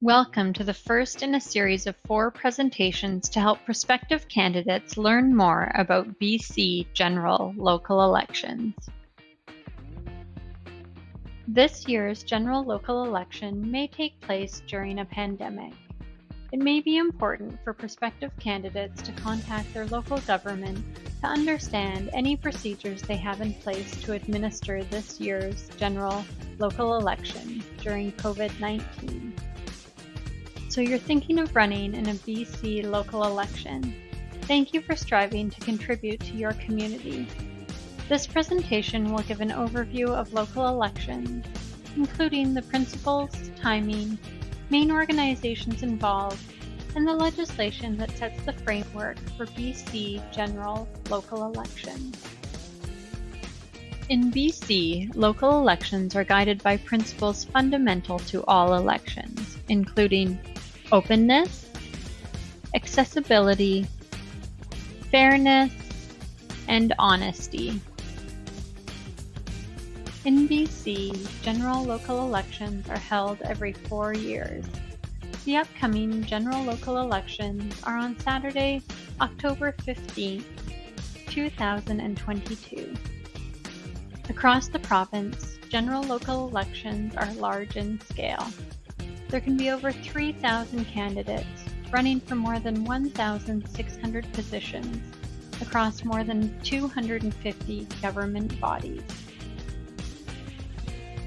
Welcome to the first in a series of four presentations to help prospective candidates learn more about BC general local elections. This year's general local election may take place during a pandemic. It may be important for prospective candidates to contact their local government to understand any procedures they have in place to administer this year's general local election during COVID-19. So you're thinking of running in a BC local election. Thank you for striving to contribute to your community. This presentation will give an overview of local elections, including the principles, timing, main organizations involved, and the legislation that sets the framework for BC general local elections. In BC, local elections are guided by principles fundamental to all elections, including openness, accessibility, fairness, and honesty. In BC, general local elections are held every four years. The upcoming general local elections are on Saturday, October 15, 2022. Across the province, general local elections are large in scale. There can be over 3,000 candidates running for more than 1,600 positions across more than 250 government bodies.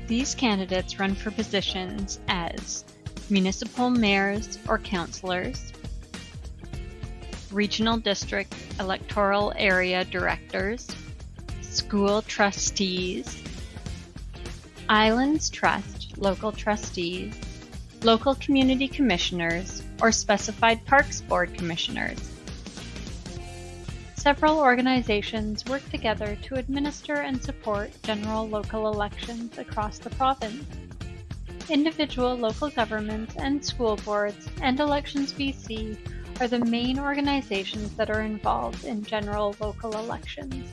These candidates run for positions as municipal mayors or councillors, regional district electoral area directors, school trustees, Islands Trust local trustees, local community commissioners, or specified Parks Board commissioners. Several organizations work together to administer and support general local elections across the province. Individual local governments and school boards and Elections BC are the main organizations that are involved in general local elections.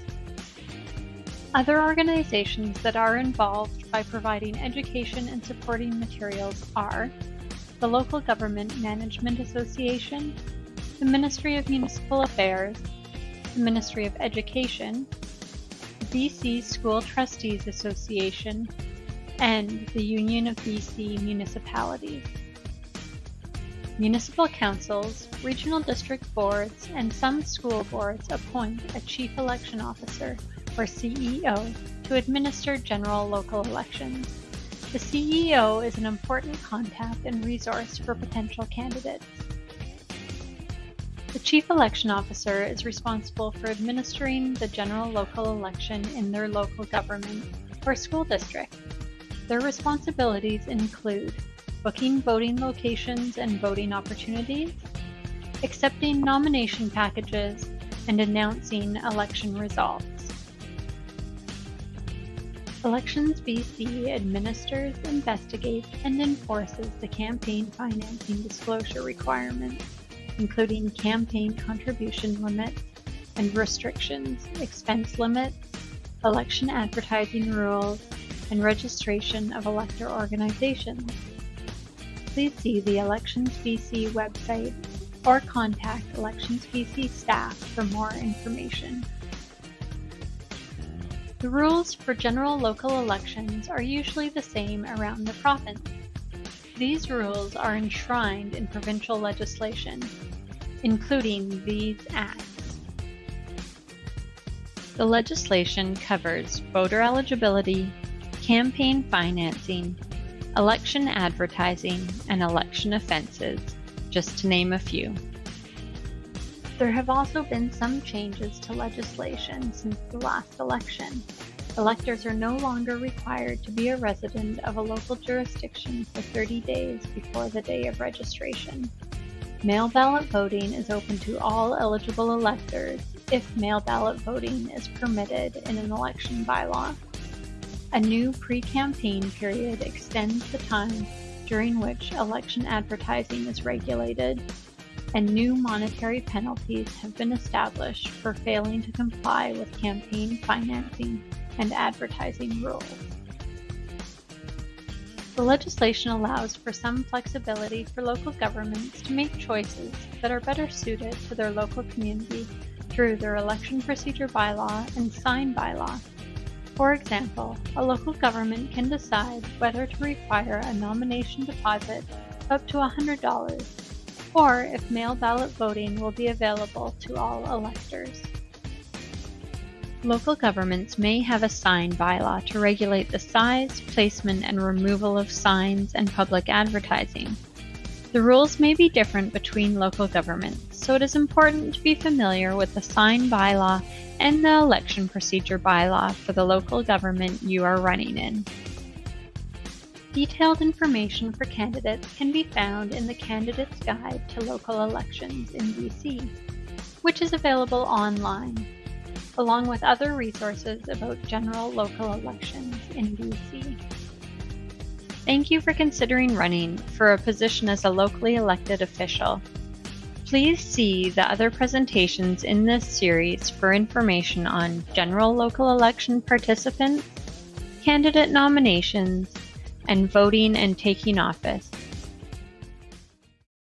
Other organizations that are involved by providing education and supporting materials are the Local Government Management Association, the Ministry of Municipal Affairs, the Ministry of Education, the BC School Trustees Association, and the Union of BC Municipalities. Municipal councils, regional district boards, and some school boards appoint a chief election officer or CEO, to administer general local elections. The CEO is an important contact and resource for potential candidates. The Chief Election Officer is responsible for administering the general local election in their local government or school district. Their responsibilities include booking voting locations and voting opportunities, accepting nomination packages, and announcing election results. Elections BC administers, investigates, and enforces the campaign financing disclosure requirements, including campaign contribution limits and restrictions, expense limits, election advertising rules, and registration of elector organizations. Please see the Elections BC website or contact Elections BC staff for more information. The rules for general local elections are usually the same around the province. These rules are enshrined in provincial legislation, including these acts. The legislation covers voter eligibility, campaign financing, election advertising, and election offenses, just to name a few. There have also been some changes to legislation since the last election. Electors are no longer required to be a resident of a local jurisdiction for 30 days before the day of registration. Mail ballot voting is open to all eligible electors if mail ballot voting is permitted in an election bylaw. A new pre-campaign period extends the time during which election advertising is regulated and new monetary penalties have been established for failing to comply with campaign financing and advertising rules. The legislation allows for some flexibility for local governments to make choices that are better suited to their local community through their election procedure bylaw and sign bylaw. For example, a local government can decide whether to require a nomination deposit up to $100 or if mail ballot voting will be available to all electors. Local governments may have a sign bylaw to regulate the size, placement, and removal of signs and public advertising. The rules may be different between local governments, so it is important to be familiar with the sign bylaw and the election procedure bylaw for the local government you are running in. Detailed information for candidates can be found in the Candidate's Guide to Local Elections in BC, which is available online along with other resources about general local elections in BC. Thank you for considering running for a position as a locally elected official. Please see the other presentations in this series for information on general local election participants, candidate nominations, and voting and taking office.